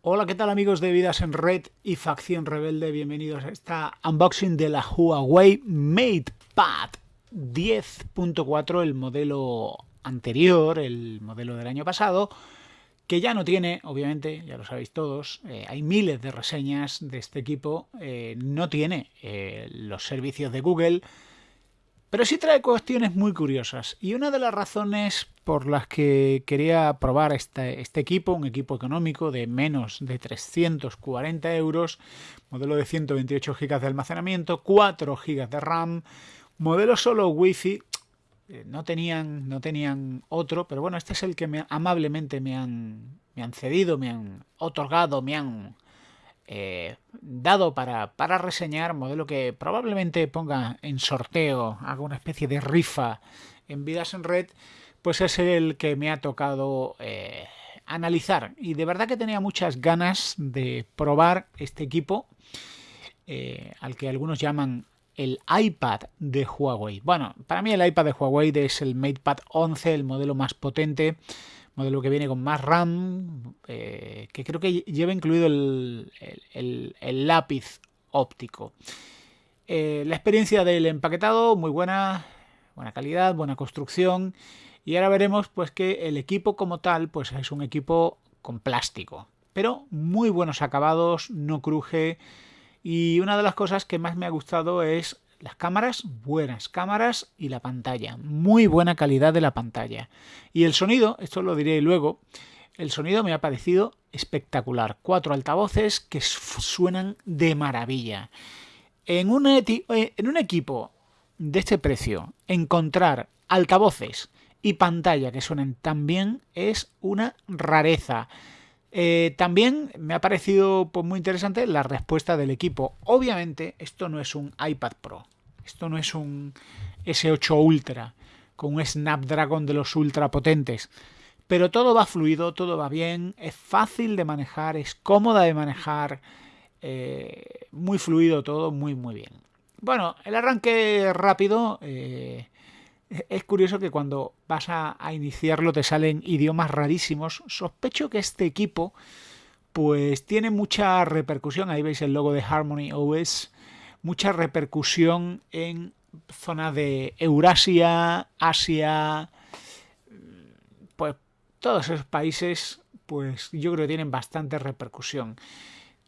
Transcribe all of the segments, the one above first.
Hola, ¿qué tal amigos de Vidas en Red y Facción Rebelde? Bienvenidos a esta unboxing de la Huawei MatePad 10.4, el modelo anterior, el modelo del año pasado, que ya no tiene, obviamente, ya lo sabéis todos, eh, hay miles de reseñas de este equipo, eh, no tiene eh, los servicios de Google, pero sí trae cuestiones muy curiosas. Y una de las razones por las que quería probar este, este equipo, un equipo económico de menos de 340 euros, modelo de 128 GB de almacenamiento, 4 GB de RAM, modelo solo Wi-Fi, eh, no tenían, no tenían otro, pero bueno, este es el que me, amablemente me han, me han cedido, me han otorgado, me han eh, dado para, para, reseñar, modelo que probablemente ponga en sorteo, haga una especie de rifa en Vidas en Red, pues es el que me ha tocado eh, analizar. Y de verdad que tenía muchas ganas de probar este equipo, eh, al que algunos llaman el iPad de Huawei. Bueno, para mí el iPad de Huawei es el MatePad 11, el modelo más potente, modelo que viene con más RAM, eh, que creo que lleva incluido el, lápiz óptico. Eh, la experiencia del empaquetado, muy buena, buena calidad, buena construcción. Y ahora veremos pues que el equipo como tal pues es un equipo con plástico, pero muy buenos acabados, no cruje. Y una de las cosas que más me ha gustado es las cámaras, buenas cámaras y la pantalla, muy buena calidad de la pantalla. Y el sonido, esto lo diré luego, el sonido me ha parecido espectacular. Cuatro altavoces que suenan de maravilla. En un, eh, en un equipo de este precio, encontrar altavoces y pantalla que suenen tan bien es una rareza. Eh, también me ha parecido pues, muy interesante la respuesta del equipo. Obviamente esto no es un iPad Pro, esto no es un S8 Ultra con un Snapdragon de los ultra potentes. Pero todo va fluido, todo va bien, es fácil de manejar, es cómoda de manejar, eh, muy fluido todo, muy muy bien. Bueno, el arranque rápido, eh, es curioso que cuando vas a, iniciarlo te salen idiomas rarísimos. Sospecho que este equipo pues tiene mucha repercusión, ahí veis el logo de Harmony OS, mucha repercusión en zonas de Eurasia, Asia, pues todos esos países pues yo creo que tienen bastante repercusión.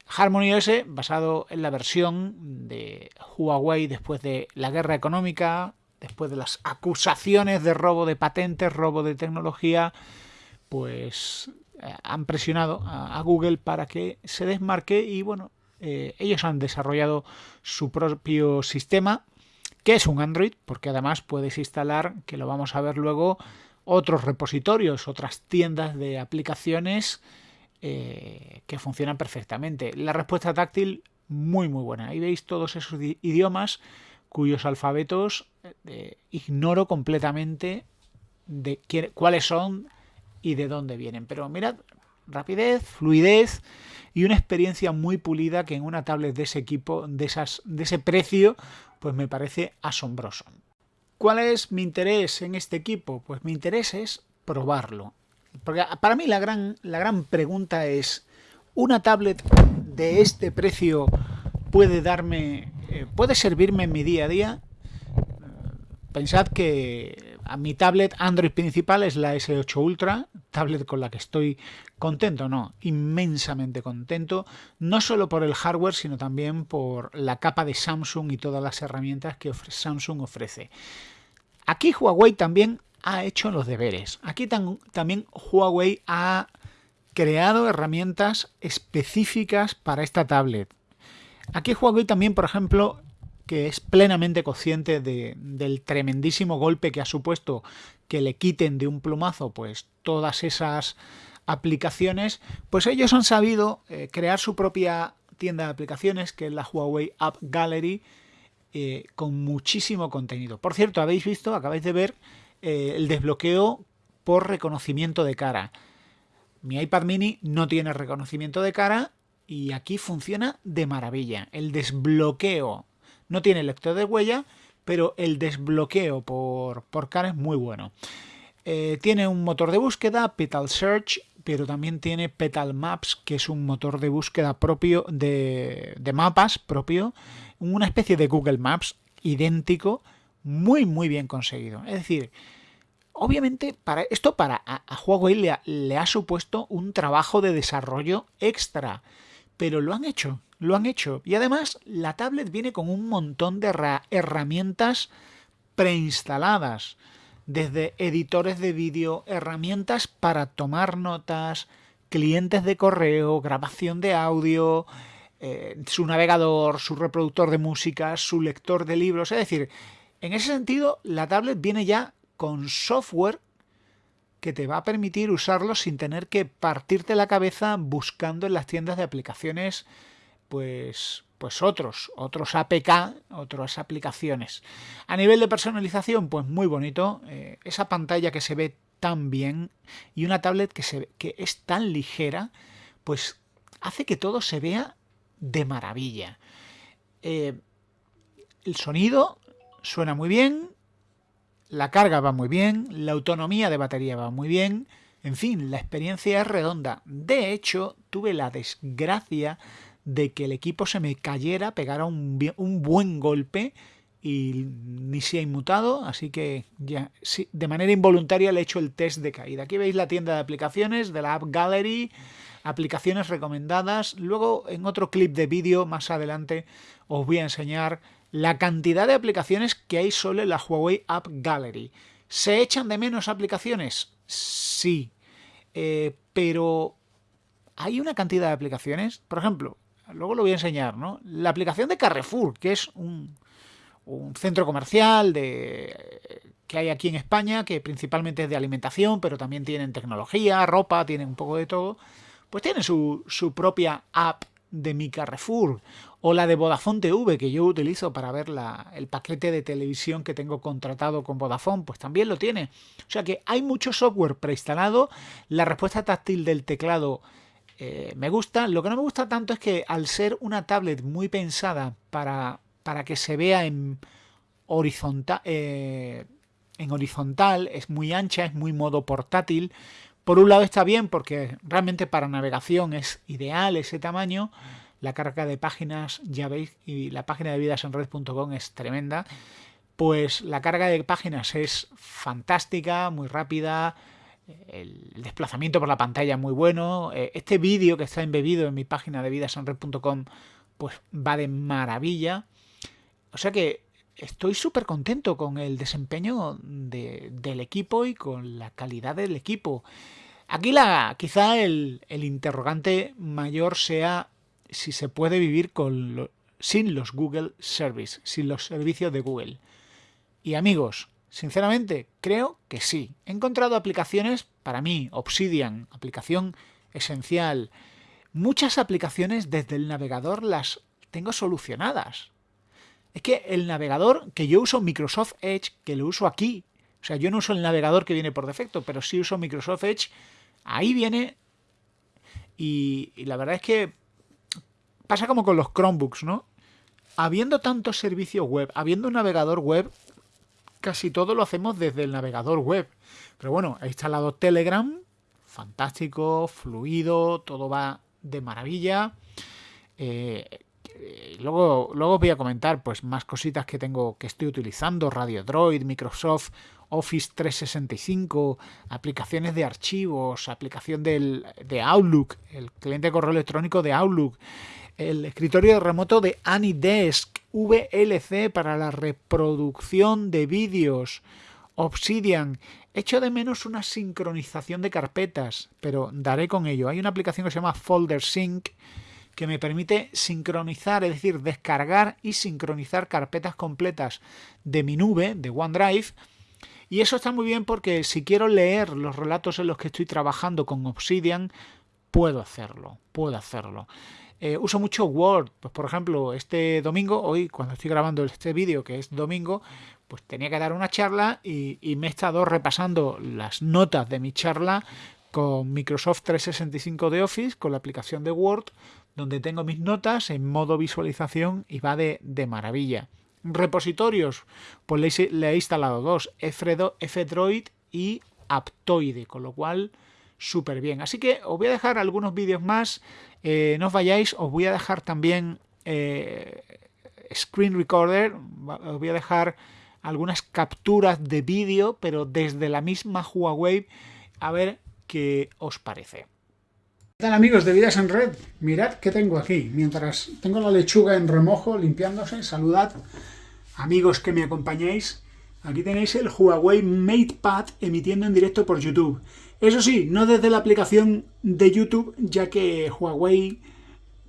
Harmony OS basado en la versión de Huawei después de la guerra económica, después de las acusaciones de robo de patentes, robo de tecnología, pues eh, han presionado a, Google para que se desmarque y bueno, eh, ellos han desarrollado su propio sistema, que es un Android, porque además puedes instalar, que lo vamos a ver luego, otros repositorios, otras tiendas de aplicaciones eh, que funcionan perfectamente. La respuesta táctil muy muy buena. Ahí veis todos esos idiomas cuyos alfabetos eh, ignoro completamente de cuáles son y de dónde vienen. Pero mirad, rapidez, fluidez y una experiencia muy pulida que en una tablet de ese equipo, de, esas, de ese precio, pues me parece asombroso. ¿Cuál es mi interés en este equipo? Pues mi interés es probarlo. Porque para mí la gran, la gran pregunta es, ¿una tablet de este precio puede darme eh, puede servirme en mi día a día. Pensad que a mi tablet Android principal es la S8 Ultra, tablet con la que estoy contento, no, inmensamente contento, no solo por el hardware, sino también por la capa de Samsung y todas las herramientas que Samsung ofrece. Aquí Huawei también ha hecho los deberes. Aquí también Huawei ha creado herramientas específicas para esta tablet. Aquí Huawei también, por ejemplo, que es plenamente consciente del tremendísimo golpe que ha supuesto que le quiten de un plumazo pues todas esas aplicaciones, pues ellos han sabido eh, crear su propia tienda de aplicaciones, que es la Huawei App Gallery, eh, con muchísimo contenido. Por cierto, habéis visto, acabáis de ver eh, el desbloqueo por reconocimiento de cara. Mi iPad mini no tiene reconocimiento de cara y aquí funciona de maravilla. El desbloqueo no tiene lector de huella, pero el desbloqueo por, por es muy bueno. Eh, tiene un motor de búsqueda, Petal Search, pero también tiene Petal Maps, que es un motor de búsqueda propio de, mapas propio, una especie de Google Maps idéntico, muy muy bien conseguido. Es decir, obviamente para esto para a, Huawei le le ha supuesto un trabajo de desarrollo extra, pero lo han hecho, lo han hecho. Y además la tablet viene con un montón de herramientas preinstaladas, desde editores de vídeo, herramientas para tomar notas, clientes de correo, grabación de audio, eh, su navegador, su reproductor de música, su lector de libros. Es decir, en ese sentido, la tablet viene ya con software que te va a permitir usarlo sin tener que partirte la cabeza buscando en las tiendas de aplicaciones pues, pues otros, otros APK, otras aplicaciones. A nivel de personalización, pues muy bonito. Eh, esa pantalla que se ve tan bien y una tablet que, se, que es tan ligera, pues hace que todo se vea de maravilla. Eh, el sonido suena muy bien, la carga va muy bien, la autonomía de batería va muy bien, en fin, la experiencia es redonda. De hecho, tuve la desgracia de que el equipo se me cayera, pegara un, buen golpe y ni se ha inmutado, así que ya de manera involuntaria le he hecho el test de caída. Aquí veis la tienda de aplicaciones de la App Gallery, aplicaciones recomendadas. Luego en otro clip de vídeo más adelante os voy a enseñar la cantidad de aplicaciones que hay solo en la Huawei App Gallery. ¿Se echan de menos aplicaciones? Sí, eh, pero hay una cantidad de aplicaciones, por ejemplo, luego lo voy a enseñar, ¿no? La aplicación de Carrefour, que es un, centro comercial de, que hay aquí en España, que principalmente es de alimentación, pero también tienen tecnología, ropa, tienen un poco de todo, pues tiene su, su propia app de mi Carrefour o la de Vodafone TV que yo utilizo para ver la, el paquete de televisión que tengo contratado con Vodafone, pues también lo tiene. O sea que hay mucho software preinstalado, la respuesta táctil del teclado eh, me gusta. Lo que no me gusta tanto es que al ser una tablet muy pensada para, para que se vea en horizontal, eh, en horizontal, es muy ancha, es muy modo portátil. Por un lado está bien porque realmente para navegación es ideal ese tamaño. La carga de páginas, ya veis, y la página de vidasenred.com es tremenda. Pues la carga de páginas es fantástica, muy rápida, el desplazamiento por la pantalla muy bueno. Eh, este vídeo que está embebido en mi página de vidasanred.com pues va de maravilla. O sea que estoy súper contento con el desempeño del equipo y con la calidad del equipo. Aquí la, quizá el, interrogante mayor sea si se puede vivir con sin los Google Service, sin los servicios de Google. Y amigos, Sinceramente, creo que sí. He encontrado aplicaciones, para mí, Obsidian, aplicación esencial. Muchas aplicaciones desde el navegador las tengo solucionadas. Es que el navegador que yo uso Microsoft Edge, que lo uso aquí, o sea, yo no uso el navegador que viene por defecto, pero sí uso Microsoft Edge, ahí viene y, la verdad es que pasa como con los Chromebooks, ¿no? Habiendo tantos servicios web, habiendo un navegador web, casi todo lo hacemos desde el navegador web. Pero bueno, he instalado Telegram, fantástico, fluido, todo va de maravilla. Eh, luego, luego os voy a comentar pues más cositas que tengo que estoy utilizando, Radio Droid, Microsoft Office 365, aplicaciones de archivos, aplicación del, de Outlook, el cliente de correo electrónico de Outlook, el escritorio remoto de AnyDesk, VLC para la reproducción de vídeos, Obsidian. Echo de menos una sincronización de carpetas, pero daré con ello. Hay una aplicación que se llama Folder Sync que me permite sincronizar, es decir, descargar y sincronizar carpetas completas de mi nube, de OneDrive. Y eso está muy bien porque si quiero leer los relatos en los que estoy trabajando con Obsidian, puedo hacerlo, puedo hacerlo. Eh, uso mucho Word, pues por ejemplo, este domingo, hoy cuando estoy grabando este vídeo, que es domingo, pues tenía que dar una charla y, me he estado repasando las notas de mi charla con Microsoft 365 de Office, con la aplicación de Word, donde tengo mis notas en modo visualización y va de, maravilla. Repositorios, pues le he, instalado dos, F-Droid y Aptoide, con lo cual súper bien. Así que os voy a dejar algunos vídeos más, eh, no os vayáis, os voy a dejar también eh, screen recorder, os voy a dejar algunas capturas de vídeo, pero desde la misma Huawei, a ver qué os parece. ¿Qué tal amigos de Vidas en Red? Mirad qué tengo aquí. Mientras tengo la lechuga en remojo, limpiándose, saludad amigos que me acompañéis. Aquí tenéis el Huawei MatePad emitiendo en directo por YouTube. Eso sí, no desde la aplicación de YouTube, ya que Huawei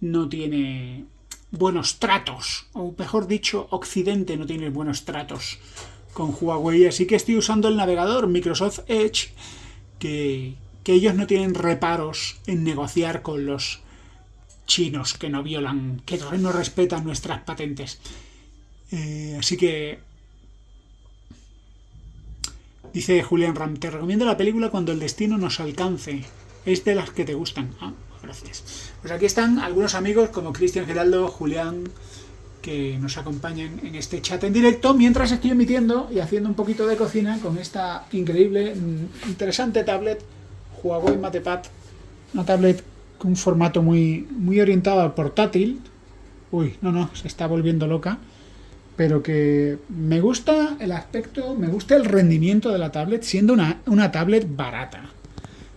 no tiene buenos tratos, o mejor dicho, Occidente no tiene buenos tratos con Huawei, así que estoy usando el navegador Microsoft Edge, que, ellos no tienen reparos en negociar con los chinos que no violan, que no respetan nuestras patentes. Eh, así que... Dice Julián Ram, te recomiendo la película cuando el destino nos alcance. Es de las que te gustan. Ah, gracias. Pues aquí están algunos amigos como Cristian Geraldo, Julián, que nos acompañan en este chat en directo, mientras estoy emitiendo y haciendo un poquito de cocina con esta increíble, mm, interesante tablet Huawei MatePad. Una tablet con un formato muy, muy orientado al portátil. Uy, no, no, se está volviendo loca. Pero que me gusta el aspecto, me gusta el rendimiento de la tablet, siendo una, una tablet barata.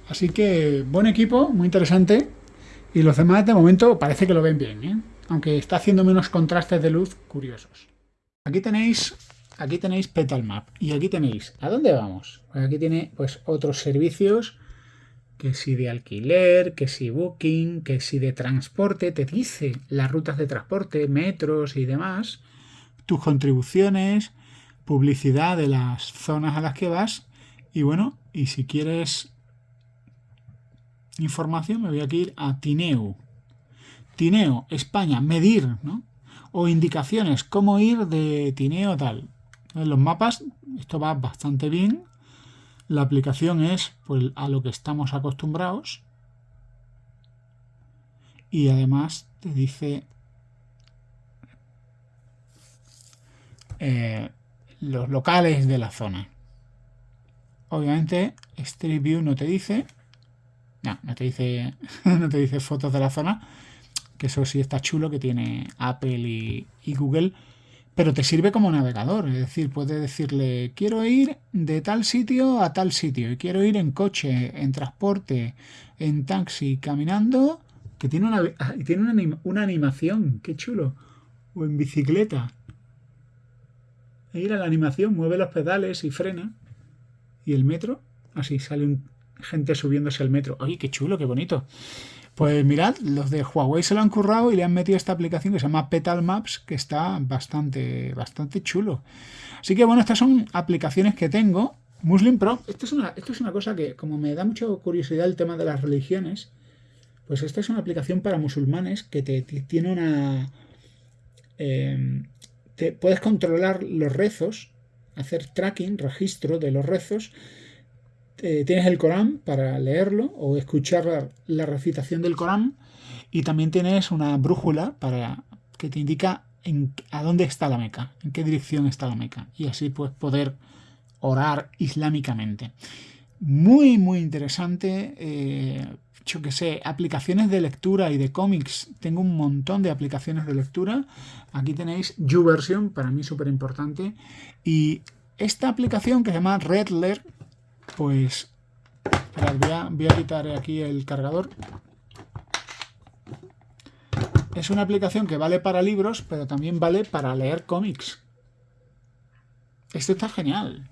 Así que buen equipo, muy interesante. Y los demás de momento parece que lo ven bien, ¿eh? aunque está haciendo menos contrastes de luz curiosos. Aquí tenéis, aquí tenéis Petal Map y aquí tenéis, ¿a dónde vamos? Pues aquí tiene pues otros servicios, que si de alquiler, que si booking, que si de transporte, te dice las rutas de transporte, metros y demás, tus contribuciones, publicidad de las zonas a las que vas y bueno, y si quieres información, me voy a ir a Tineo. Tineo, España, medir, ¿no? O indicaciones, cómo ir de Tineo tal. En los mapas, esto va bastante bien. La aplicación es pues, a lo que estamos acostumbrados. Y además te dice eh, los locales de la zona. Obviamente Street View no te dice, no, no te dice, no te dice fotos de la zona, que eso sí está chulo, que tiene Apple y, Google, pero te sirve como navegador, es decir, puedes decirle, quiero ir de tal sitio a tal sitio, y quiero ir en coche, en transporte, en taxi, caminando, que tiene una, ah, tiene una, una animación, qué chulo, o en bicicleta. Mira la animación, mueve los pedales y frena. Y el metro, así sale un, gente subiéndose al metro. ¡Ay, qué chulo, qué bonito! Pues mirad, los de Huawei se lo han currado y le han metido esta aplicación que se llama Petal Maps, que está bastante, bastante chulo. Así que bueno, estas son aplicaciones que tengo. Muslim Pro, esto es una, es una cosa que como me da mucha curiosidad el tema de las religiones, pues esta es una aplicación para musulmanes que te, tiene una... Eh, te, puedes controlar los rezos, hacer tracking, registro de los rezos eh, tienes el Corán para leerlo o escuchar la, recitación del Corán y también tienes una brújula para que te indica a dónde está la Meca, en qué dirección está la Meca y así puedes poder orar islámicamente. Muy, muy interesante. Eh, yo que sé, aplicaciones de lectura y de cómics. Tengo un montón de aplicaciones de lectura. Aquí tenéis YouVersion, para mí súper importante. Y esta aplicación que se llama Redler, pues voy, a, quitar aquí el cargador. Es una aplicación que vale para libros, pero también vale para leer cómics. Esto está genial.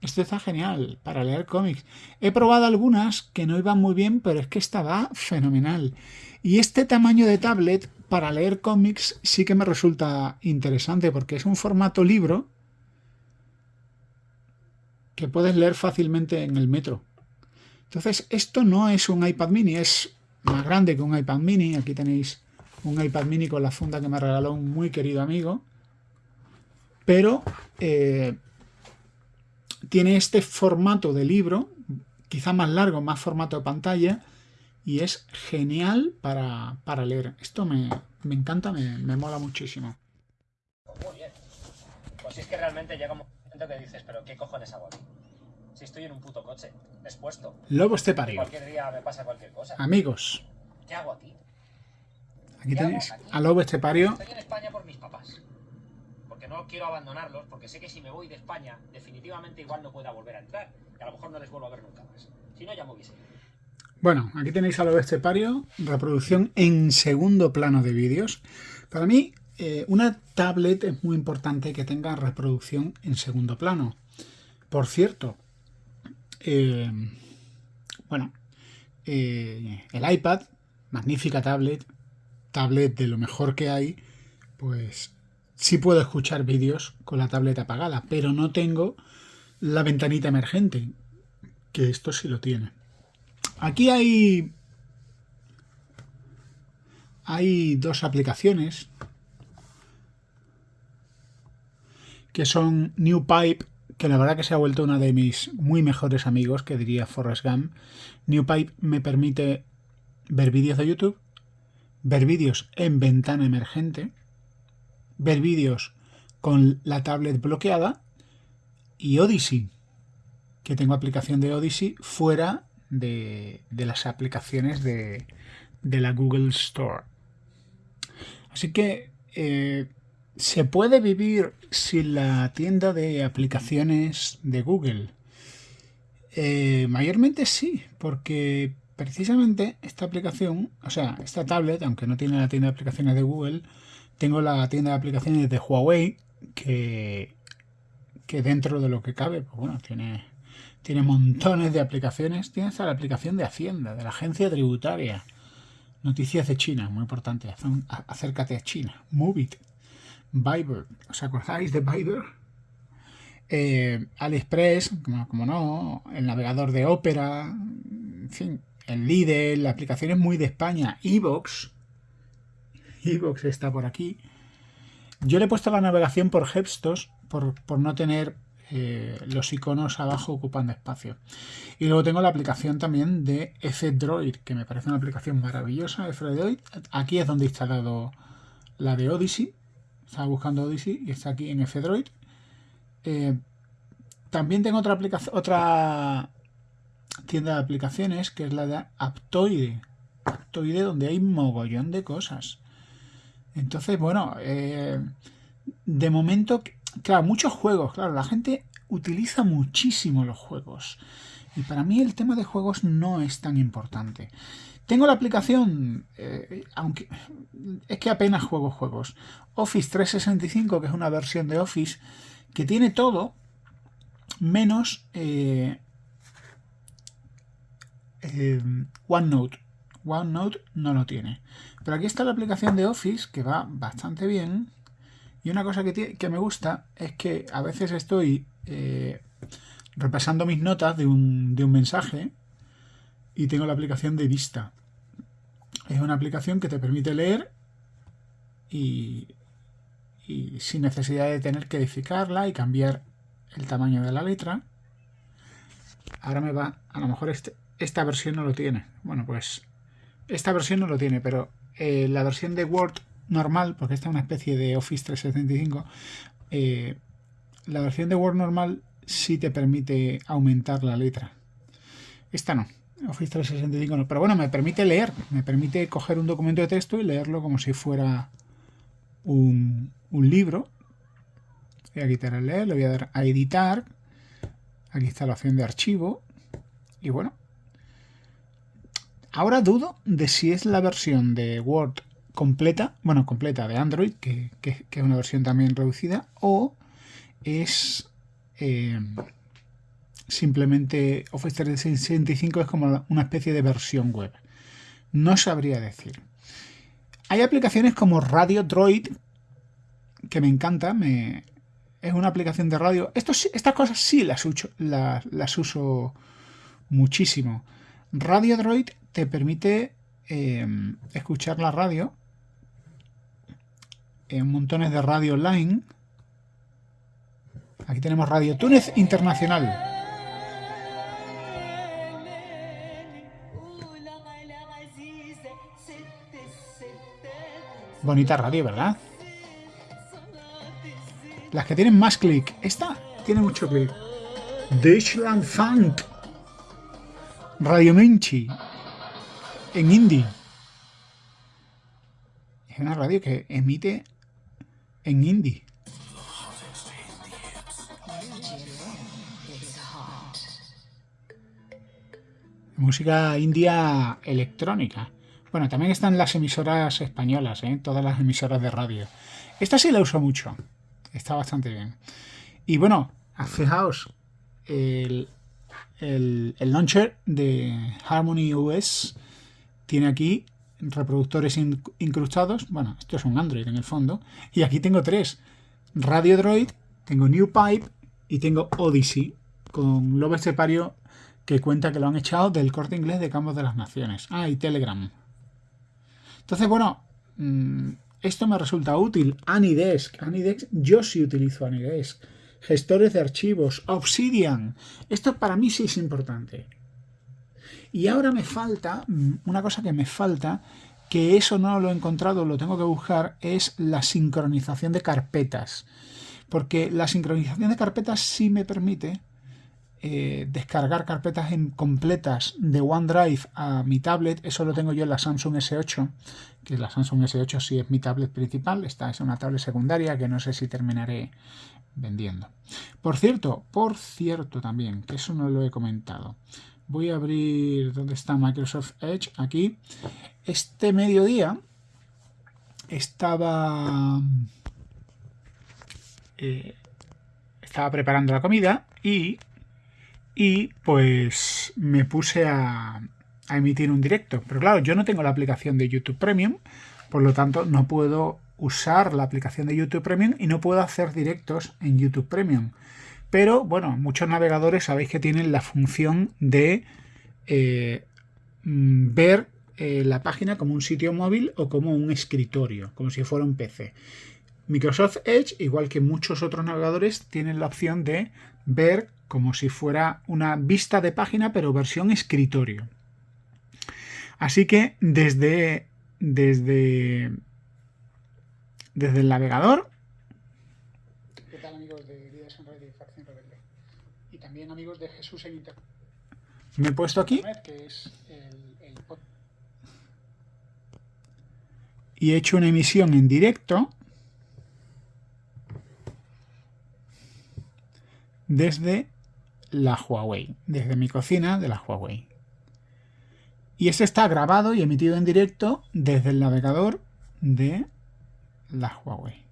Esto está genial para leer cómics. He probado algunas que no iban muy bien, pero es que esta va fenomenal. Y este tamaño de tablet para leer cómics sí que me resulta interesante porque es un formato libro que puedes leer fácilmente en el metro. Entonces, esto no es un iPad mini, es más grande que un iPad mini. Aquí tenéis un iPad mini con la funda que me regaló un muy querido amigo. Pero eh, tiene este formato de libro, quizá más largo, más formato de pantalla, y es genial para, leer. Esto me, encanta, me, mola muchísimo. Muy bien. Pues es que realmente llegamos Entonces dices, pero ¿qué cojones hago aquí? Si estoy en un puto coche, expuesto. Lobo estepario. Cualquier día me pasa cualquier cosa. Amigos, ¿Qué hago aquí? aquí ¿Qué hago tenéis aquí? a Lobo estepario. Estoy en España por mis papás. Porque no quiero abandonarlos, porque sé que si me voy de España, definitivamente igual no pueda volver a entrar. Y a lo mejor no les vuelvo a ver nunca más. Si no, ya me hubiese. Bueno, aquí tenéis a Lobo estepario, reproducción en segundo plano de vídeos. Para mí, eh, una tablet es muy importante que tenga reproducción en segundo plano. Por cierto, eh, bueno, eh, el iPad, magnífica tablet, tablet de lo mejor que hay, pues sí puedo escuchar vídeos con la tablet apagada, pero no tengo la ventanita emergente, que esto sí lo tiene. Aquí hay hay dos aplicaciones que son New Pipe, que la verdad que se ha vuelto una de mis muy mejores amigos, que diría Forrest Gump. New Pipe me permite ver vídeos de YouTube, ver vídeos en ventana emergente, ver vídeos con la tablet bloqueada y Odyssey, que tengo aplicación de Odyssey fuera de, las aplicaciones de, de, la Google Store. Así que eh, se puede vivir sin la tienda de aplicaciones de Google. Eh, mayormente sí, porque precisamente esta aplicación, o sea, esta tablet, aunque no tiene la tienda de aplicaciones de Google, tengo la tienda de aplicaciones de Huawei que, que dentro de lo que cabe, pues bueno, tiene, tiene montones de aplicaciones. Tiene la aplicación de Hacienda, de la agencia tributaria. Noticias de China, muy importante. Acércate a China. Move it. Viber. ¿Os acordáis de Viber? Eh, AliExpress, como, no. El navegador de Opera. En fin. El líder. La aplicación es muy de España. Evox. Evox está por aquí. Yo le he puesto la navegación por gestos por, por no tener eh, los iconos abajo ocupando espacio. Y luego tengo la aplicación también de F-Droid, que me parece una aplicación maravillosa. F-Droid, aquí es donde he instalado la de Odyssey. Estaba buscando Odyssey y está aquí en F-Droid. Eh, también tengo otra aplicación, otra tienda de aplicaciones que es la de Aptoide. Aptoide donde hay mogollón de cosas. Entonces, bueno, eh, de momento Claro, muchos juegos, claro, la gente utiliza muchísimo los juegos. Y para mí el tema de juegos no es tan importante. Tengo la aplicación, eh, aunque es que apenas juego juegos. Office 365, que es una versión de Office que tiene todo, menos eh, eh, OneNote. OneNote no lo tiene. Pero aquí está la aplicación de Office, que va bastante bien. Y una cosa que, me gusta es que a veces estoy repasando mis notas de un, mensaje y tengo la aplicación de vista. Es una aplicación que te permite leer y, sin necesidad de tener que edificarla y cambiar el tamaño de la letra. Ahora me va, a lo mejor este, esta versión no lo tiene. Bueno, pues esta versión no lo tiene, pero eh, la versión de Word normal, porque esta es una especie de Office 365, eh, la versión de Word normal sí te permite aumentar la letra. Esta no, Office 365 no, pero bueno, me permite leer, me permite coger un documento de texto y leerlo como si fuera un, un libro. Voy a quitar el leer, le voy a dar a editar. Aquí está la opción de archivo. Y bueno, ahora dudo de si es la versión de Word completa, bueno, completa de Android, que, que, es una versión también reducida, o es eh, simplemente Office 365 es como una especie de versión web. No sabría decir. Hay aplicaciones como Radio Droid, que me encanta, es una aplicación de radio. Esto, estas cosas sí las, uso, las, uso muchísimo. Radio Droid te permite eh, escuchar la radio en montones de radio online. Aquí tenemos Radio Túnez Internacional. Bonita radio, ¿verdad? Las que tienen más clic. Esta tiene mucho que Deutschland Funk. Radio Menchi. En indie. Es una radio que emite en indie. Música india electrónica. Bueno, también están las emisoras españolas, ¿eh? todas las emisoras de radio. Esta sí la uso mucho. Está bastante bien. Y bueno, fijaos, el, el, launcher de Harmony OS tiene aquí reproductores incrustados. Bueno, esto es un Android en el fondo. Y aquí tengo tres. Radio Droid, tengo New Pipe y tengo Odyssey con Lobo Estepario que cuenta que lo han echado del corte inglés de Campos de las Naciones. Ah, y Telegram. Entonces, bueno, mm, esto me resulta útil. Anydesk. Anydesk, yo sí utilizo Anydesk. Gestores de archivos. Obsidian. Esto para mí sí es importante. Y ahora me falta, mm, una cosa que me falta, que eso no lo he encontrado, lo tengo que buscar, es la sincronización de carpetas. Porque la sincronización de carpetas sí me permite eh, descargar carpetas completas de OneDrive a mi tablet, eso lo tengo yo en la Samsung S8, que la Samsung S8 sí es mi tablet principal, esta es una tablet secundaria que no sé si terminaré vendiendo. Por cierto, por cierto también, que eso no lo he comentado, voy a abrir donde está Microsoft Edge, aquí, este mediodía estaba... Eh, estaba preparando la comida y y pues me puse a, emitir un directo. Pero claro, yo no tengo la aplicación de YouTube Premium, por lo tanto no puedo usar la aplicación de YouTube Premium y no puedo hacer directos en YouTube Premium. Pero bueno, muchos navegadores sabéis que tienen la función de eh, mm, ver eh, la página como un sitio móvil o como un escritorio, como si fuera un PC. Microsoft Edge, igual que muchos otros navegadores, tienen la opción de ver como si fuera una vista de página, pero versión escritorio. Así que desde, desde, desde el navegador... ¿Qué tal amigos de Vidas en Red y Facción Rebelde? Y también amigos de Jesús en Internet. Me he puesto aquí. Que es el, el... Y he hecho una emisión en directo desde la Huawei, desde mi cocina de la Huawei. Y este está grabado y emitido en directo desde el navegador de la Huawei.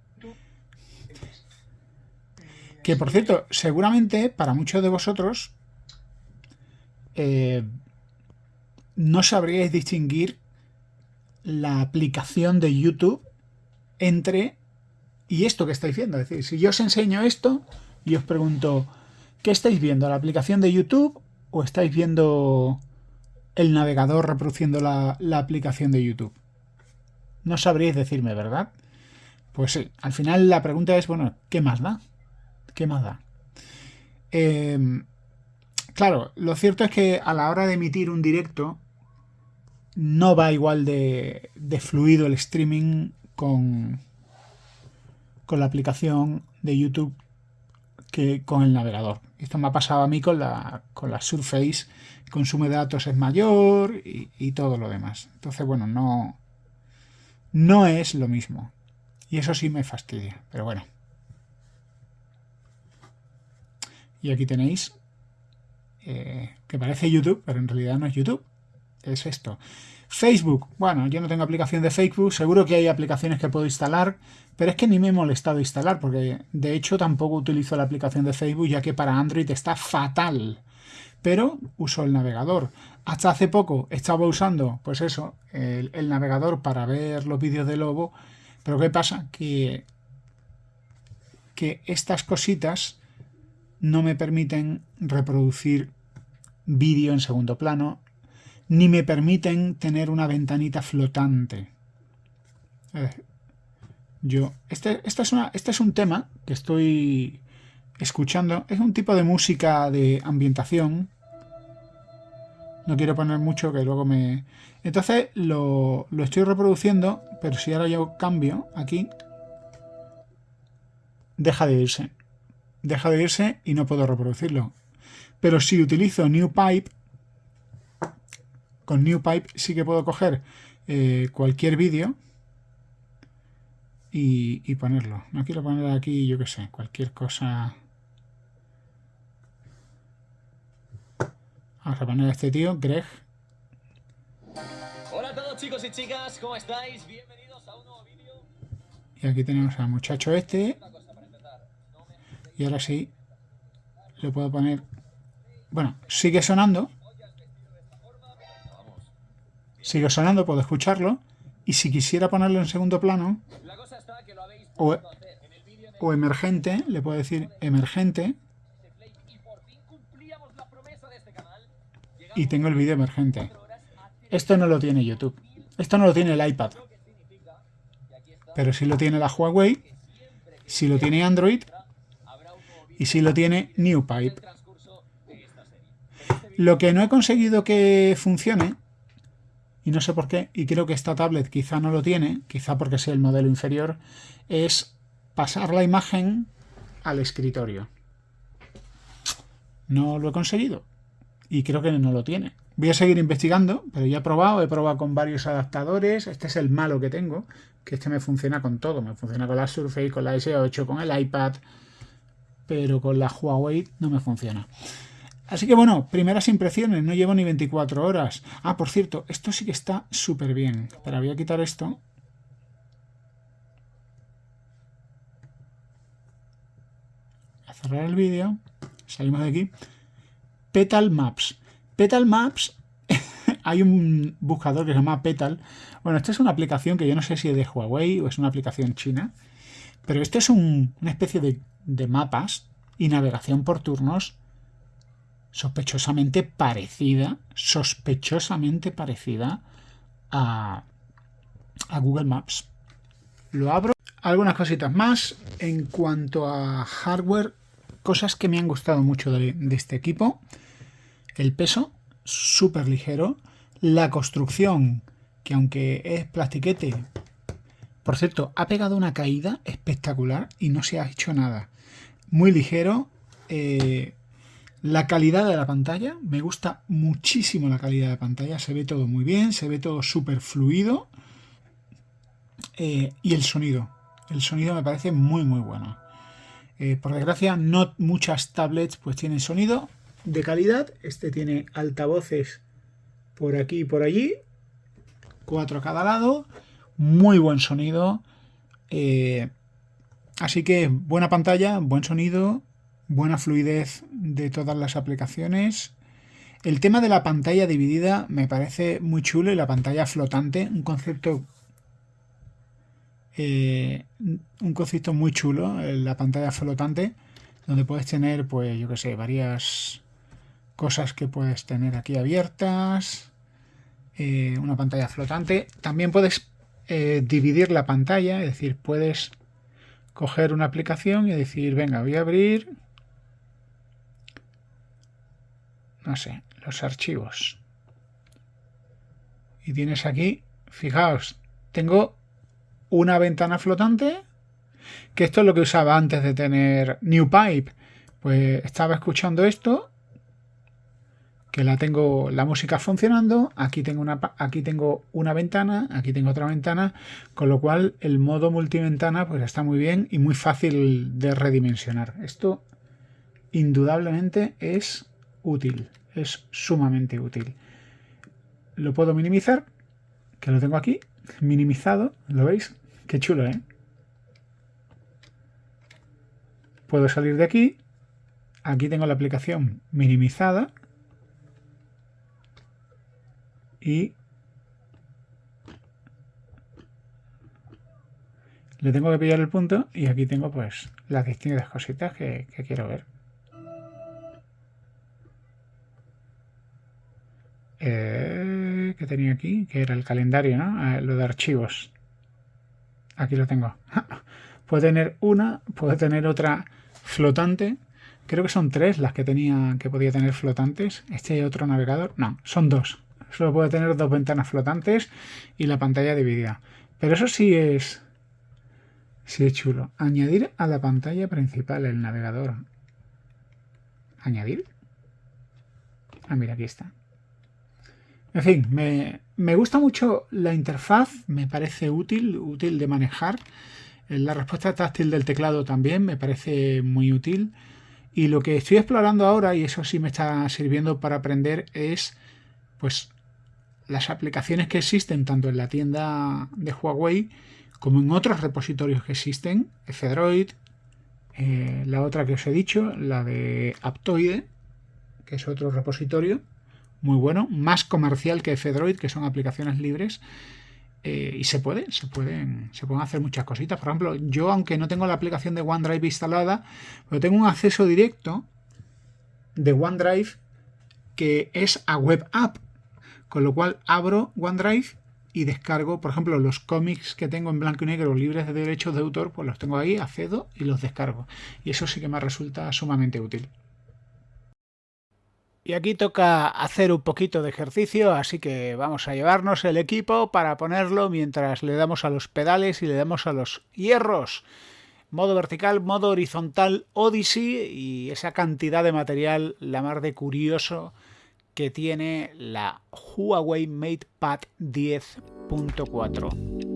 Que por cierto, seguramente para muchos de vosotros eh, no sabríais distinguir la aplicación de YouTube entre y esto que estáis viendo. Es decir, si yo os enseño esto y os pregunto, ¿Qué estáis viendo? ¿La aplicación de YouTube o estáis viendo el navegador reproduciendo la, aplicación de YouTube? No sabríais decirme, ¿verdad? Pues sí, al final la pregunta es, bueno, ¿qué más da? ¿Qué más da? Em, claro, lo cierto es que a la hora de emitir un directo no va igual de, de fluido el streaming con, con la aplicación de YouTube que con el navegador. Esto me ha pasado a mí con la, con la Surface, el consumo de datos es mayor y, todo lo demás. Entonces, bueno, no, no es lo mismo. Y eso sí me fastidia, pero bueno. Y aquí tenéis eh, que parece YouTube, pero en realidad no es YouTube. Es esto. Facebook, bueno, yo no tengo aplicación de Facebook, seguro que hay aplicaciones que puedo instalar, pero es que ni me he molestado instalar, porque de hecho tampoco utilizo la aplicación de Facebook, ya que para Android está fatal. Pero uso el navegador. Hasta hace poco estaba usando, pues eso, el, navegador para ver los vídeos de Lobo, pero ¿qué pasa? Que, que estas cositas no me permiten reproducir vídeo en segundo plano ni me permiten tener una ventanita flotante. Eh, yo, este, es una, este es un tema que estoy escuchando. Es un tipo de música de ambientación. No quiero poner mucho que luego me... Entonces lo, lo estoy reproduciendo, pero si ahora yo cambio aquí, deja de irse. deja de irse y no puedo reproducirlo. Pero si utilizo New Pipe, con New Pipe sí que puedo coger eh, cualquier vídeo y, ponerlo. No quiero poner aquí, yo qué sé, cualquier cosa. Vamos a poner a este tío, Greg. Hola a todos chicos y chicas, ¿cómo estáis? Bienvenidos a un nuevo vídeo. Y aquí tenemos al muchacho este. Y ahora sí, le puedo poner... Bueno, sigue sonando. Sigue sonando, puedo escucharlo. Y si quisiera ponerlo en segundo plano, o, emergente, le puedo decir emergente. Y tengo el vídeo emergente. Esto no lo tiene YouTube. Esto no lo tiene el iPad. Pero sí lo tiene la Huawei. Si lo tiene Android y si lo tiene NewPipe. Lo que no he conseguido que funcione, y no sé por qué, y creo que esta tablet quizá no lo tiene, quizá porque sea el modelo inferior, es pasar la imagen al escritorio. No lo he conseguido y creo que no lo tiene. Voy a seguir investigando, pero ya he probado, he probado con varios adaptadores. Este es el malo que tengo, que este me funciona con todo. Me funciona con la Surface, con la S8, con el iPad, pero con la Huawei no me funciona. Así que bueno, primeras impresiones, no llevo ni 24 horas. Ah, por cierto, esto sí que está súper bien. Pero voy a quitar esto. A cerrar el vídeo. Salimos de aquí. Petal Maps. Petal Maps, hay un buscador que se llama Petal. Bueno, esta es una aplicación que yo no sé si es de Huawei o es una aplicación china. Pero esto es una especie de de mapas y navegación por turnos sospechosamente parecida, sospechosamente parecida a, a Google Maps. Lo abro. Algunas cositas más en cuanto a hardware, cosas que me han gustado mucho de, de este equipo. El peso, súper ligero. La construcción, que aunque es plastiquete, por cierto, ha pegado una caída espectacular y no se ha hecho nada muy ligero. Eh, la calidad de la pantalla, me gusta muchísimo la calidad de la pantalla, se ve todo muy bien, se ve todo súper fluido. Eh, y el sonido, el sonido me parece muy muy bueno. Eh, por desgracia, no muchas tablets pues tienen sonido de calidad. Este tiene altavoces por aquí y por allí, cuatro a cada lado, muy buen sonido. Así que buena pantalla, buen sonido, buena fluidez de todas las aplicaciones. El tema de la pantalla dividida me parece muy chulo y la pantalla flotante, un concepto eh, un concepto muy chulo, eh, la pantalla flotante, donde puedes tener, pues yo que sé, varias cosas que puedes tener aquí abiertas, eh, una pantalla flotante. También puedes dividir la pantalla, es decir, puedes coger una aplicación y decir, venga, voy a abrir, no sé, los archivos. Y tienes aquí, fijaos, tengo una ventana flotante, que esto es lo que usaba antes de tener NewPipe. Pues estaba escuchando esto que la tengo la música funcionando, aquí tengo una aquí tengo una ventana, aquí tengo otra ventana, con lo cual el modo multiventana pues está muy bien y muy fácil de redimensionar. Esto indudablemente es útil, es sumamente útil. Lo puedo minimizar, que lo tengo aquí, minimizado, ¿lo veis? Qué chulo, ¿eh? Puedo salir de aquí, aquí tengo la aplicación minimizada, y le tengo que pillar el punto y aquí tengo pues las distintas cositas que, quiero ver. Eh, que tenía aquí, que era el calendario, ¿no? Ah, lo de archivos. Aquí lo tengo. puedo tener una, puedo tener otra flotante. Creo que son tres las que tenía que podía tener flotantes. Este otro navegador. No, son dos. Solo puede tener dos ventanas flotantes y la pantalla dividida. Pero eso sí es, sí es chulo. Añadir a la pantalla principal el navegador. ¿Añadir? Ah, mira, aquí está. En fin, me, me gusta mucho la interfaz, me parece útil, útil de manejar. La respuesta táctil del teclado también me parece muy útil. Y lo que estoy explorando ahora, y eso sí me está sirviendo para aprender, es pues las aplicaciones que existen tanto en la tienda de Huawei como en otros repositorios que existen, F-Droid, eh, la otra que os he dicho, la de Aptoide, que es otro repositorio muy bueno, más comercial que F-Droid, que son aplicaciones libres. Eh, y se puede, se pueden, se pueden hacer muchas cositas. Por ejemplo, yo aunque no tengo la aplicación de OneDrive instalada, pero tengo un acceso directo de OneDrive que es a web app. Con lo cual abro OneDrive y descargo, por ejemplo, los cómics que tengo en blanco y negro libres de derechos de autor, pues los tengo ahí, accedo y los descargo. Y eso sí que me resulta sumamente útil. Y aquí toca hacer un poquito de ejercicio, así que vamos a llevarnos el equipo para ponerlo mientras le damos a los pedales y le damos a los hierros. Modo vertical, modo horizontal, Odyssey y esa cantidad de material, la mar de curioso que tiene la Huawei MatePad 10.4.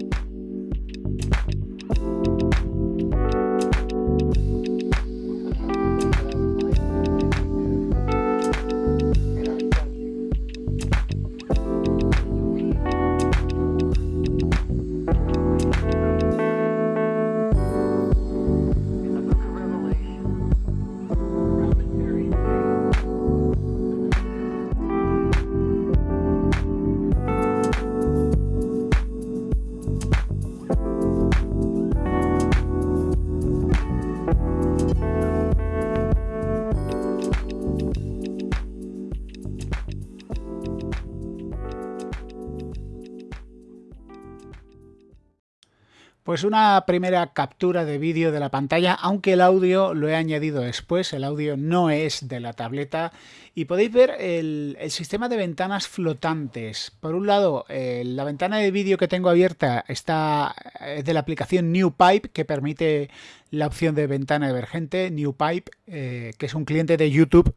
Pues una primera captura de vídeo de la pantalla, aunque el audio lo he añadido después, el audio no es de la tableta y podéis ver el, sistema de ventanas flotantes. Por un lado, eh, la ventana de vídeo que tengo abierta está es de la aplicación NewPipe que permite la opción de ventana emergente, NewPipe, eh, que es un cliente de YouTube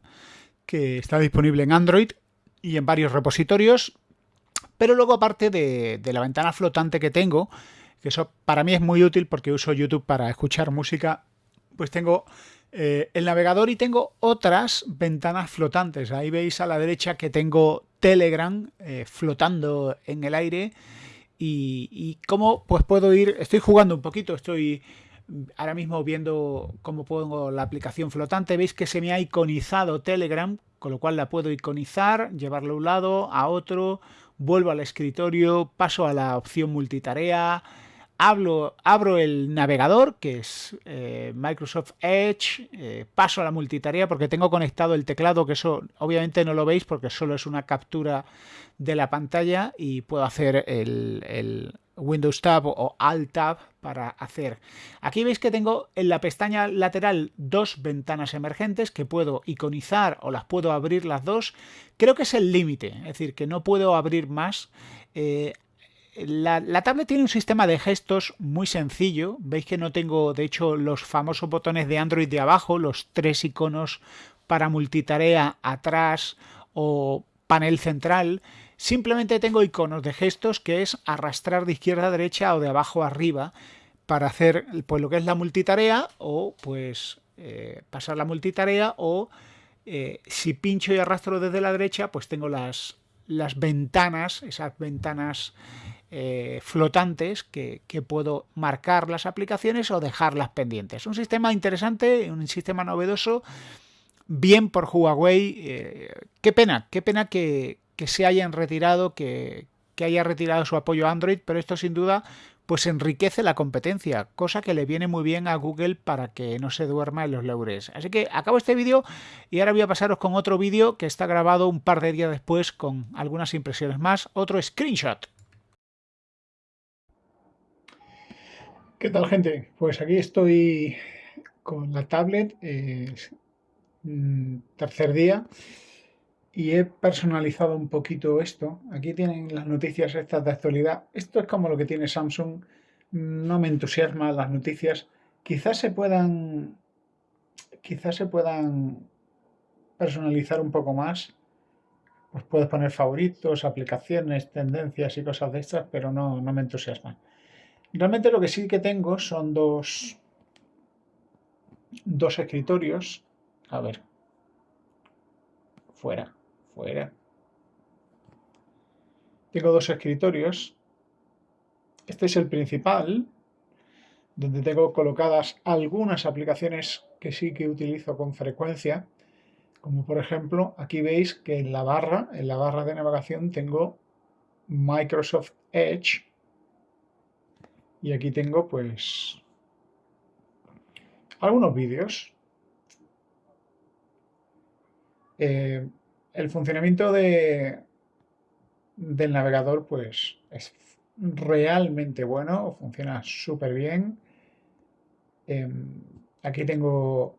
que está disponible en Android y en varios repositorios. Pero luego aparte de la ventana flotante que tengo, que eso para mí es muy útil porque uso YouTube para escuchar música, pues tengo eh, el navegador y tengo otras ventanas flotantes. Ahí veis a la derecha que tengo Telegram eh, flotando en el aire. Y, y cómo pues puedo ir, estoy jugando un poquito, estoy ahora mismo viendo cómo pongo la aplicación flotante, veis que se me ha iconizado Telegram, con lo cual la puedo iconizar, llevarlo a un lado, a otro, vuelvo al escritorio, paso a la opción multitarea, Hablo, abro el navegador, que es eh, Microsoft Edge, eh, paso a la multitarea porque tengo conectado el teclado, que eso obviamente no lo veis porque solo es una captura de la pantalla y puedo hacer el, Windows Tab o Alt Tab para hacer. Aquí veis que tengo en la pestaña lateral dos ventanas emergentes que puedo iconizar o las puedo abrir las dos. Creo que es el límite, es decir, que no puedo abrir más. Eh, la, tablet tiene un sistema de gestos muy sencillo. Veis que no tengo, de hecho, los famosos botones de Android de abajo, los tres iconos para multitarea atrás o panel central. Simplemente tengo iconos de gestos que es arrastrar de izquierda a derecha o de abajo a arriba para hacer pues, lo que es la multitarea o pues eh, pasar la multitarea o eh, si pincho y arrastro desde la derecha pues tengo las ventanas, esas ventanas eh, flotantes que, puedo marcar las aplicaciones o dejarlas pendientes. Un sistema interesante, un sistema novedoso, bien por Huawei. Eh, qué pena, qué pena que, se hayan retirado, que, haya retirado su apoyo a Android, pero esto sin duda pues enriquece la competencia, cosa que le viene muy bien a Google para que no se duerma en los laureles. Así que acabo este vídeo y ahora voy a pasaros con otro vídeo que está grabado un par de días después con algunas impresiones más, otro screenshot. ¿Qué tal gente? Pues aquí estoy con la tablet, mm, tercer día, y he personalizado un poquito esto. Aquí tienen las noticias estas de actualidad. Esto es como lo que tiene Samsung. No me entusiasma las noticias. Quizás se puedan, quizás se puedan personalizar un poco más, pues puedes poner favoritos, aplicaciones, tendencias y cosas de estas, pero no, no me entusiasma. Realmente lo que sí que tengo son dos, dos escritorios. A ver. Fuera, fuera. Tengo dos escritorios. Este es el principal, donde tengo colocadas algunas aplicaciones que sí que utilizo con frecuencia. Como por ejemplo, aquí veis que en la barra, en la barra de navegación tengo Microsoft Edge. Y aquí tengo pues algunos vídeos. Eh, el funcionamiento de, del navegador pues es realmente bueno, funciona súper bien. Em, aquí tengo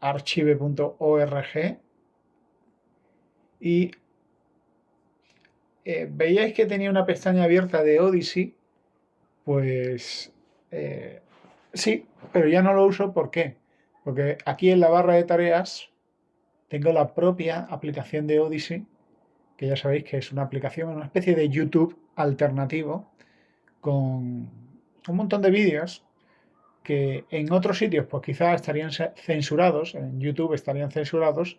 archive.org y eh, veíais que tenía una pestaña abierta de Odyssey, pues eh, sí, pero ya no lo uso, ¿por qué? Porque aquí en la barra de tareas tengo la propia aplicación de Odyssey que ya sabéis que es una aplicación, una especie de YouTube alternativo con un montón de vídeos que en otros sitios pues quizás estarían censurados, en YouTube estarían censurados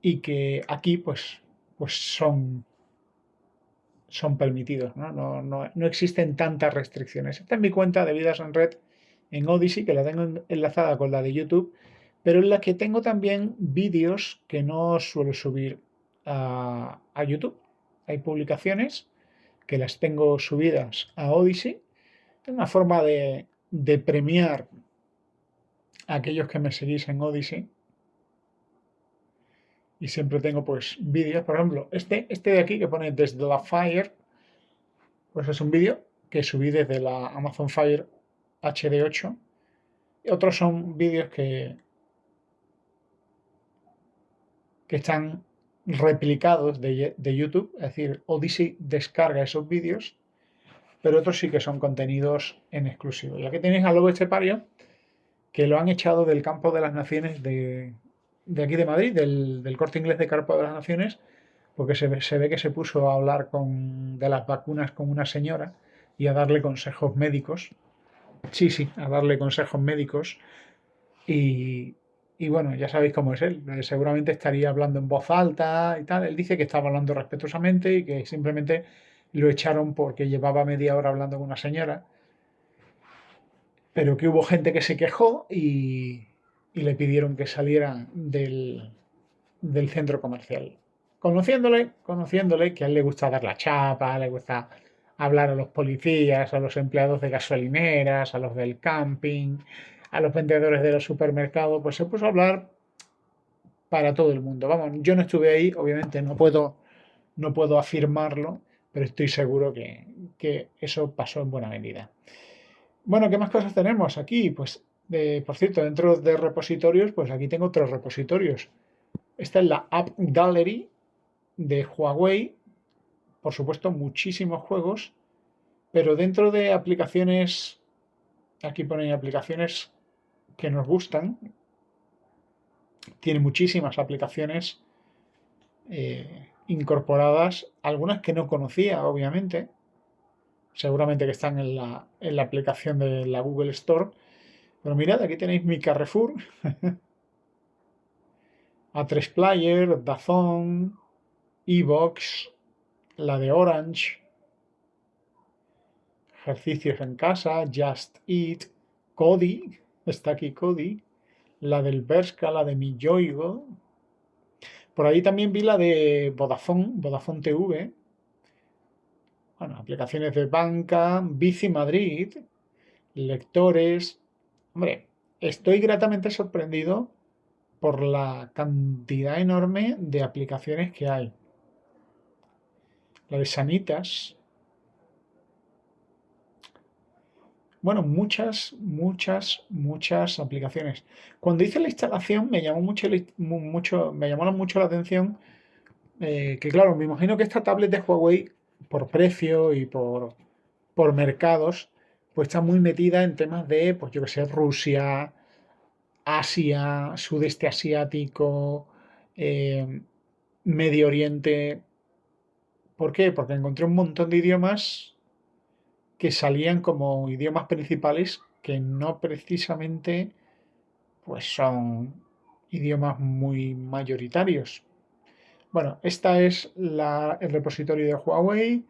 y que aquí pues, pues son, son permitidos, ¿no? No, no, no existen tantas restricciones. Esta es mi cuenta de vidas en red en Odyssey, que la tengo enlazada con la de YouTube, pero en la que tengo también vídeos que no suelo subir a, YouTube. Hay publicaciones que las tengo subidas a Odyssey. Es una forma de, premiar a aquellos que me seguís en Odyssey. Y siempre tengo pues vídeos, por ejemplo, este, este de aquí que pone desde la Fire, pues es un vídeo que subí desde la Amazon Fire HD8. Y otros son vídeos que, que están replicados de, YouTube, es decir, Odyssey descarga esos vídeos, pero otros sí que son contenidos en exclusivo. Y aquí tenéis a Lobo Estepario, que lo han echado del campo de las naciones de, aquí de Madrid, del, corte inglés de Campo de las Naciones, porque se ve, se ve que se puso a hablar con, de las vacunas con una señora y a darle consejos médicos. Sí, sí, a darle consejos médicos. Y, y bueno, ya sabéis cómo es él. Eh, seguramente estaría hablando en voz alta y tal. Él dice que estaba hablando respetuosamente y que simplemente lo echaron porque llevaba media hora hablando con una señora. Pero que hubo gente que se quejó y, le pidieron que saliera del, del centro comercial. Conociéndole, conociéndole que a él le gusta dar la chapa, le gusta hablar a los policías, a los empleados de gasolineras, a los del camping, a los vendedores de los supermercados, pues se puso a hablar para todo el mundo. Vamos, yo no estuve ahí, obviamente no puedo, no puedo afirmarlo, pero estoy seguro que, eso pasó en buena medida. Bueno, ¿qué más cosas tenemos aquí? Pues, por cierto, dentro de repositorios, pues aquí tengo tres repositorios. Esta es la App Gallery de Huawei. Por supuesto, muchísimos juegos, pero dentro de aplicaciones, aquí ponen aplicaciones que nos gustan. Tiene muchísimas aplicaciones eh, incorporadas, algunas que no conocía, obviamente. Seguramente que están en la, en la aplicación de la Google Store. Pero mirad, aquí tenéis mi Carrefour. A3 Player, Dazón, Evox, la de Orange, ejercicios en casa, Just Eat, Cody, está aquí Cody, la del Berska, la de Mi Yoigo. Por ahí también vi la de Vodafone, Vodafone TV. Bueno, aplicaciones de banca, Bici Madrid, lectores. Hombre, estoy gratamente sorprendido por la cantidad enorme de aplicaciones que hay. La de Sanitas, Bueno, muchas, muchas, muchas aplicaciones. Cuando hice la instalación me llamó mucho, mucho, me llamó mucho la atención eh, que, claro, me imagino que esta tablet de Huawei, por precio y por, por mercados, pues está muy metida en temas de, pues yo que sé, Rusia, Asia, sudeste asiático, eh, Medio Oriente. ¿Por qué? Porque encontré un montón de idiomas que salían como idiomas principales que no precisamente pues son idiomas muy mayoritarios. Bueno, esta es el repositorio de Huawei.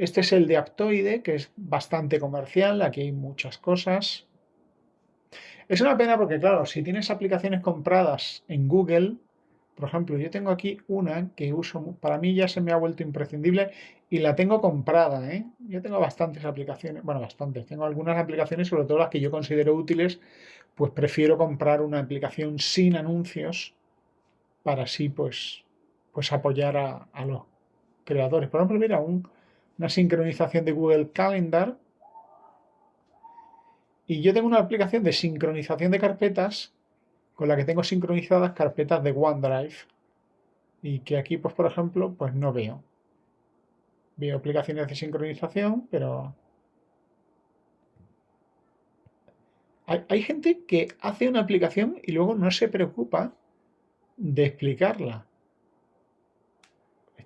Este es el de Aptoide, que es bastante comercial. Aquí hay muchas cosas. Es una pena porque, claro, si tienes aplicaciones compradas en Google, por ejemplo, yo tengo aquí una que uso, para mí ya se me ha vuelto imprescindible y la tengo comprada. ¿eh? Yo tengo bastantes aplicaciones, bueno, bastantes, tengo algunas aplicaciones, sobre todo las que yo considero útiles, pues prefiero comprar una aplicación sin anuncios para así pues, pues apoyar a, los creadores. Por ejemplo, mira, una sincronización de Google Calendar y yo tengo una aplicación de sincronización de carpetas con la que tengo sincronizadas carpetas de OneDrive y que aquí, pues por ejemplo, pues no veo. Veo aplicaciones de sincronización, pero hay, gente que hace una aplicación y luego no se preocupa de explicarla.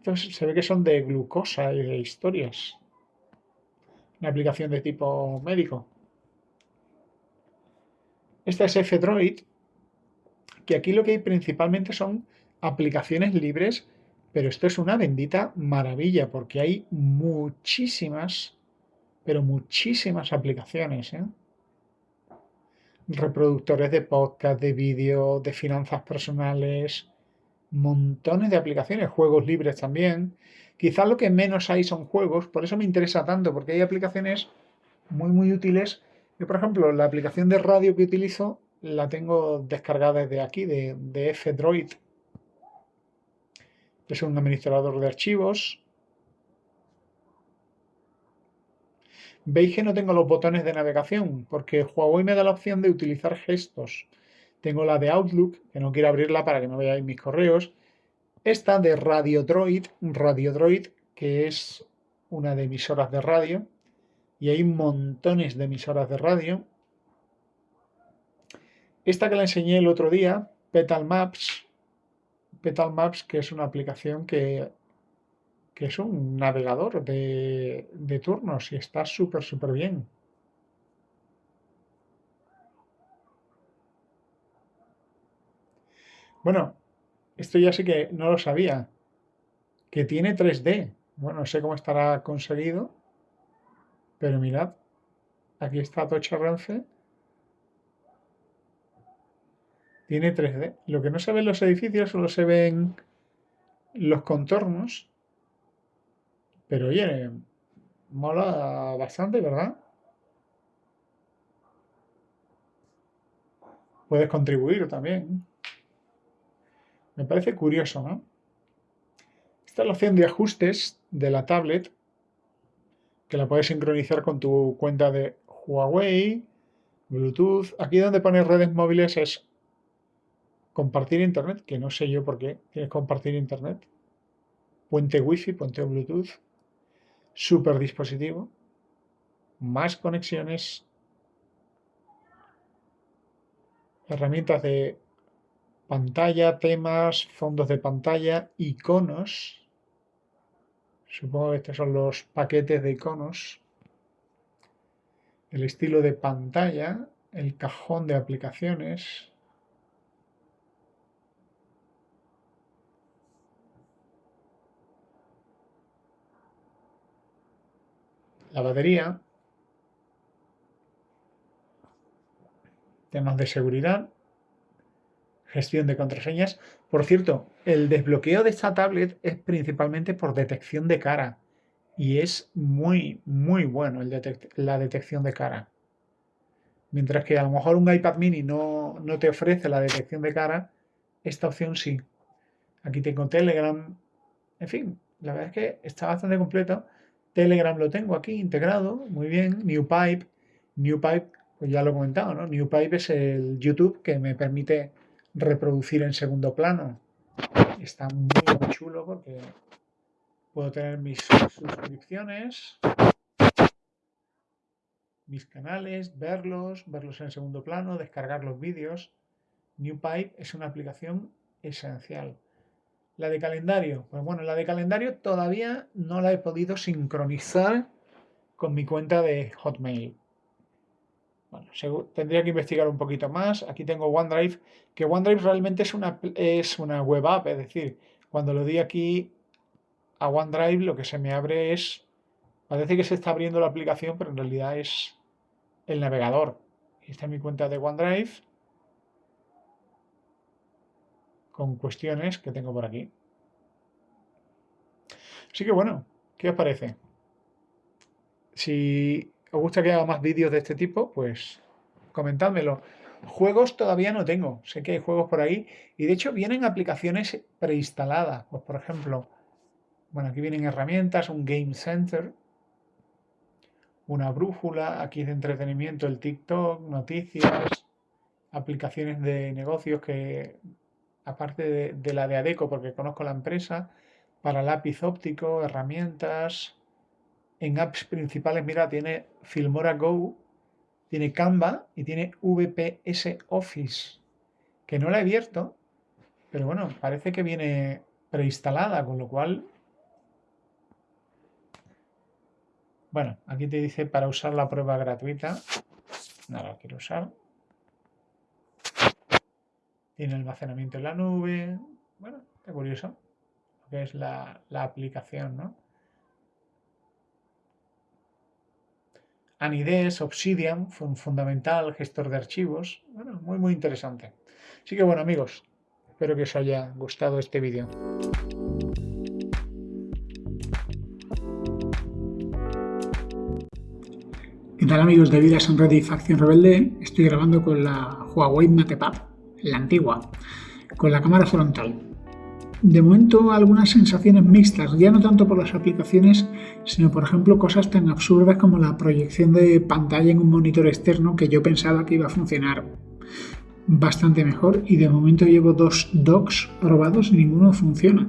Estos se ve que son de glucosa y de historias. Una aplicación de tipo médico. Esta es F-Droid, que aquí lo que hay principalmente son aplicaciones libres, pero esto es una bendita maravilla porque hay muchísimas, pero muchísimas aplicaciones. ¿eh? Reproductores de podcast, de vídeo, de finanzas personales, montones de aplicaciones, juegos libres también. Quizás lo que menos hay son juegos, por eso me interesa tanto, porque hay aplicaciones muy, muy útiles. Yo, por ejemplo, la aplicación de radio que utilizo la tengo descargada desde aquí, de, de F-Droid. Es un administrador de archivos. Veis que no tengo los botones de navegación, porque Huawei me da la opción de utilizar gestos. Tengo la de Outlook, que no quiero abrirla para que no veáis mis correos. Esta de Radio Droid, Radio Droid, que es una de emisoras de radio. Y hay montones de emisoras de radio. Esta que la enseñé el otro día, Petal Maps, Petal Maps, que es una aplicación que, que es un navegador de, de turnos y está súper, súper bien. Bueno, esto ya sí que no lo sabía. Que tiene 3D. Bueno, no sé cómo estará conseguido. Pero mirad, aquí está Tocha Renfe Tiene 3D. Lo que no se ven los edificios solo se ven los contornos. Pero oye, mola bastante, ¿verdad? Puedes contribuir también. Me parece curioso, ¿no? Esta opción de ajustes de la tablet que la puedes sincronizar con tu cuenta de Huawei, Bluetooth. Aquí donde pone redes móviles es Compartir internet, que no sé yo por qué tienes compartir internet. Puente wifi, puente bluetooth. Super dispositivo. Más conexiones. Herramientas de pantalla, temas, fondos de pantalla, iconos. Supongo que estos son los paquetes de iconos. El estilo de pantalla, el cajón de aplicaciones. la batería, temas de seguridad, gestión de contraseñas. Por cierto, el desbloqueo de esta tablet es principalmente por detección de cara y es muy, muy bueno la detección de cara. Mientras que a lo mejor un iPad mini no, no te ofrece la detección de cara, esta opción sí. Aquí tengo Telegram. En fin, la verdad es que está bastante completo Telegram lo tengo aquí integrado, muy bien. NewPipe, NewPipe, pues ya lo he comentado, ¿no? NewPipe es el YouTube que me permite reproducir en segundo plano. Está muy, chulo porque puedo tener mis suscripciones, mis canales, verlos, verlos en segundo plano, descargar los vídeos. NewPipe es una aplicación esencial. La de calendario. Pues bueno, la de calendario todavía no la he podido sincronizar con mi cuenta de Hotmail. Bueno, tendría que investigar un poquito más. Aquí tengo OneDrive, que OneDrive realmente es una, es una web app, es decir, cuando lo di aquí a OneDrive lo que se me abre es, parece que se está abriendo la aplicación, pero en realidad es el navegador. Esta es mi cuenta de OneDrive con cuestiones que tengo por aquí. Así que bueno, ¿qué os parece? Si os gusta que haga más vídeos de este tipo, pues comentádmelo. Juegos todavía no tengo, sé que hay juegos por ahí y de hecho vienen aplicaciones preinstaladas. Pues por ejemplo, bueno, aquí vienen herramientas, un Game Center, una brújula, aquí de entretenimiento el TikTok, noticias, aplicaciones de negocios que aparte de, la de Adeco, porque conozco la empresa, para lápiz óptico, herramientas. En apps principales, mira, tiene Filmora Go, tiene Canva y tiene VPS Office, que no la he abierto, pero bueno, parece que viene preinstalada, con lo cual... Bueno, aquí te dice para usar la prueba gratuita. No la quiero usar. Tiene almacenamiento en la nube. Bueno, está curioso lo que es la, aplicación, ¿no? Anides, Obsidian, fundamental, gestor de archivos. Bueno, muy, muy interesante. Así que bueno, amigos, espero que os haya gustado este vídeo. ¿Qué tal amigos de Vidas en Red y Facción Rebelde? Estoy grabando con la Huawei MatePad la antigua, con la cámara frontal. De momento algunas sensaciones mixtas, ya no tanto por las aplicaciones, sino por ejemplo cosas tan absurdas como la proyección de pantalla en un monitor externo que yo pensaba que iba a funcionar bastante mejor y de momento llevo dos docks probados y ninguno funciona.